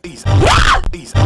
Please, please.